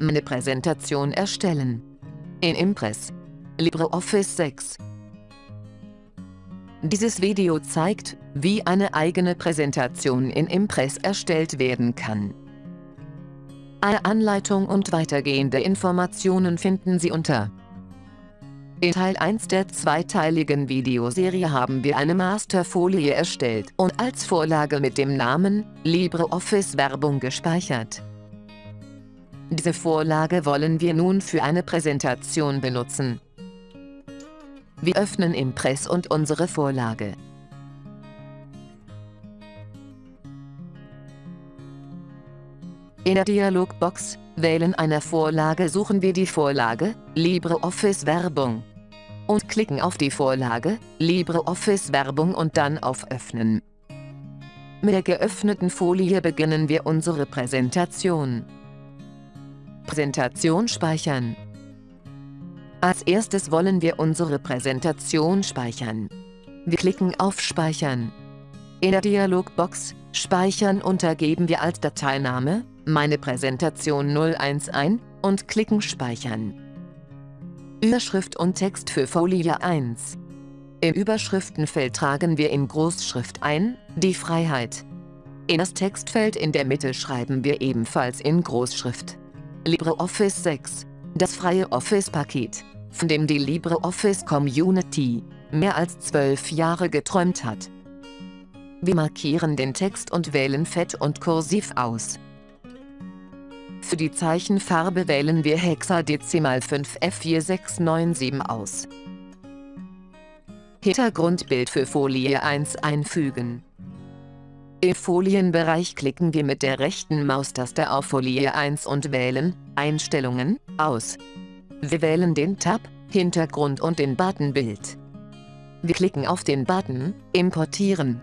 Meine Präsentation erstellen. In Impress. LibreOffice 6. Dieses Video zeigt, wie eine eigene Präsentation in Impress erstellt werden kann. Eine Anleitung und weitergehende Informationen finden Sie unter in Teil 1 der zweiteiligen Videoserie haben wir eine Masterfolie erstellt und als Vorlage mit dem Namen LibreOffice Werbung gespeichert. Diese Vorlage wollen wir nun für eine Präsentation benutzen. Wir öffnen Impress und unsere Vorlage. In der Dialogbox Wählen einer Vorlage suchen wir die Vorlage LibreOffice Werbung und klicken auf die Vorlage LibreOffice Werbung und dann auf Öffnen. Mit der geöffneten Folie beginnen wir unsere Präsentation. Präsentation speichern. Als erstes wollen wir unsere Präsentation speichern. Wir klicken auf Speichern. In der Dialogbox Speichern untergeben wir als Dateiname meine Präsentation 01 ein und klicken Speichern. Überschrift und Text für Folie 1. Im Überschriftenfeld tragen wir in Großschrift ein, die Freiheit. In das Textfeld in der Mitte schreiben wir ebenfalls in Großschrift. LibreOffice 6, das freie Office-Paket, von dem die LibreOffice Community mehr als zwölf Jahre geträumt hat. Wir markieren den Text und wählen Fett und Kursiv aus. Für die Zeichenfarbe wählen wir Hexadezimal 5F4697 aus. Hintergrundbild für Folie 1 einfügen. Im Folienbereich klicken wir mit der rechten Maustaste auf Folie 1 und wählen Einstellungen aus. Wir wählen den Tab Hintergrund und den Button Bild. Wir klicken auf den Button Importieren.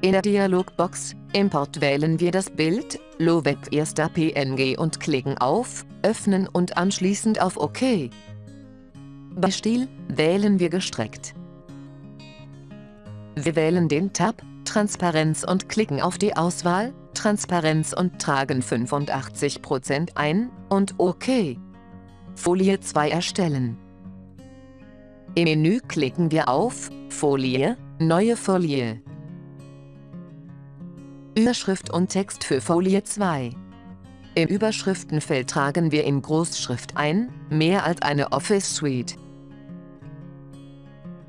In der Dialogbox Import wählen wir das Bild LoWeb erster PNG und klicken auf Öffnen und anschließend auf OK. Bei Stil wählen wir gestreckt. Wir wählen den Tab Transparenz und klicken auf die Auswahl Transparenz und tragen 85% ein und OK. Folie 2 erstellen. Im Menü klicken wir auf Folie, Neue Folie. Überschrift und Text für Folie 2. Im Überschriftenfeld tragen wir in Großschrift ein, mehr als eine Office Suite.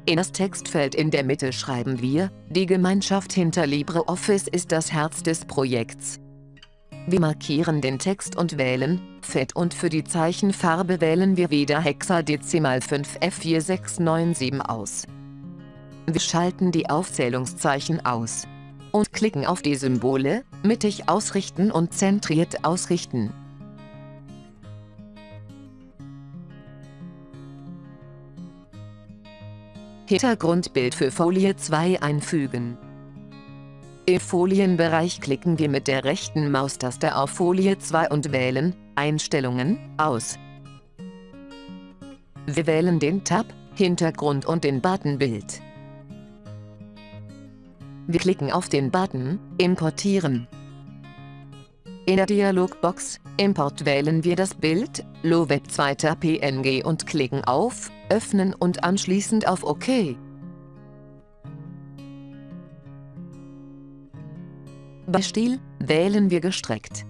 In das Textfeld in der Mitte schreiben wir, die Gemeinschaft hinter LibreOffice ist das Herz des Projekts. Wir markieren den Text und wählen Fett und für die Zeichenfarbe wählen wir wieder Hexadezimal 5F4697 aus. Wir schalten die Aufzählungszeichen aus und klicken auf die Symbole, mittig ausrichten und zentriert ausrichten. Hintergrundbild für Folie 2 einfügen. Im Folienbereich klicken wir mit der rechten Maustaste auf Folie 2 und wählen Einstellungen aus. Wir wählen den Tab Hintergrund und den Button Bild. Wir klicken auf den Button Importieren. In der Dialogbox Import wählen wir das Bild LoWeb 2 PNG und klicken auf Öffnen und anschließend auf OK. Bei Stil wählen wir gestreckt.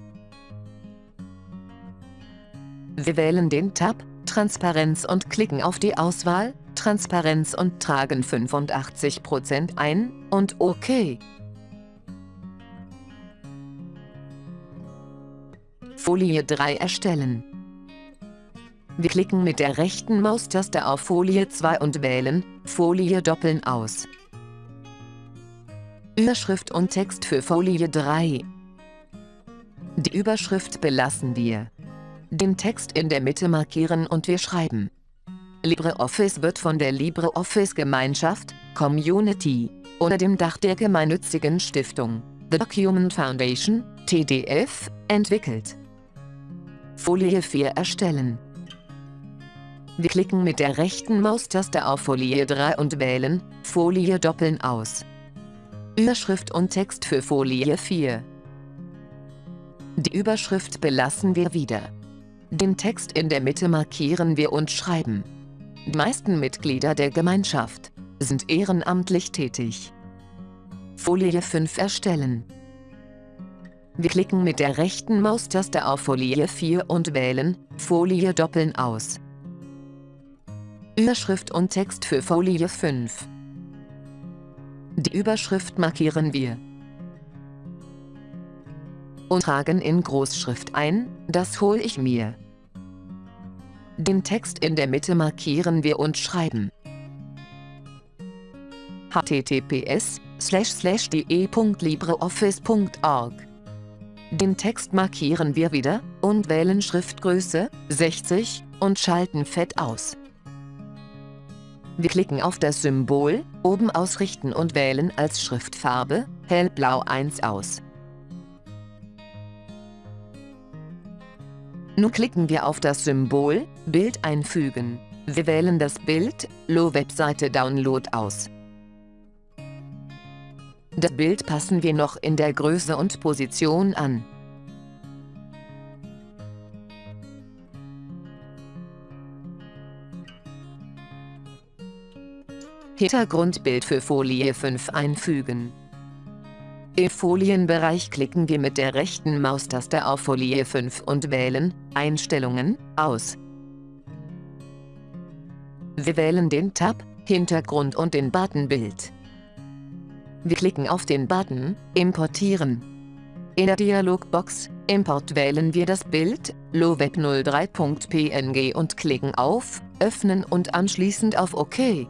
Wir wählen den Tab Transparenz und klicken auf die Auswahl Transparenz und tragen 85% ein und OK. Folie 3 erstellen. Wir klicken mit der rechten Maustaste auf Folie 2 und wählen Folie doppeln aus. Überschrift und Text für Folie 3. Die Überschrift belassen wir. Den Text in der Mitte markieren und wir schreiben LibreOffice wird von der LibreOffice-Gemeinschaft, Community, unter dem Dach der gemeinnützigen Stiftung, The Document Foundation, TDF, entwickelt. Folie 4 erstellen. Wir klicken mit der rechten Maustaste auf Folie 3 und wählen Folie doppeln aus. Überschrift und Text für Folie 4. Die Überschrift belassen wir wieder. Den Text in der Mitte markieren wir und schreiben. Die meisten Mitglieder der Gemeinschaft sind ehrenamtlich tätig. Folie 5 erstellen. Wir klicken mit der rechten Maustaste auf Folie 4 und wählen Folie doppeln aus. Überschrift und Text für Folie 5. Die Überschrift markieren wir und tragen in Großschrift ein, das hol ich mir. Den Text in der Mitte markieren wir und schreiben https de.libreoffice.org Den Text markieren wir wieder und wählen Schriftgröße 60 und schalten Fett aus. Wir klicken auf das Symbol, oben ausrichten und wählen als Schriftfarbe hellblau 1 aus. Nun klicken wir auf das Symbol Bild einfügen. Wir wählen das Bild Lo-Webseite Download aus. Das Bild passen wir noch in der Größe und Position an. Hintergrundbild für Folie 5 einfügen. Im Folienbereich klicken wir mit der rechten Maustaste auf Folie 5 und wählen Einstellungen aus. Wir wählen den Tab Hintergrund und den Button Bild. Wir klicken auf den Button Importieren. In der Dialogbox Import wählen wir das Bild loweb03.png und klicken auf Öffnen und anschließend auf OK.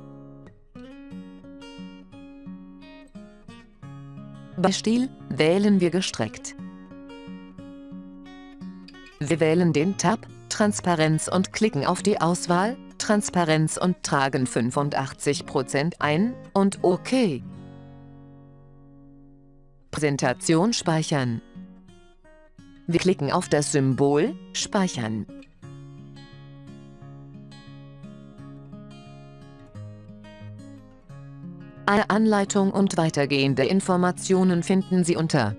Bei Stil wählen wir gestreckt. Wir wählen den Tab Transparenz und klicken auf die Auswahl Transparenz und tragen 85% ein und OK. Präsentation speichern. Wir klicken auf das Symbol Speichern. Eine Anleitung und weitergehende Informationen finden Sie unter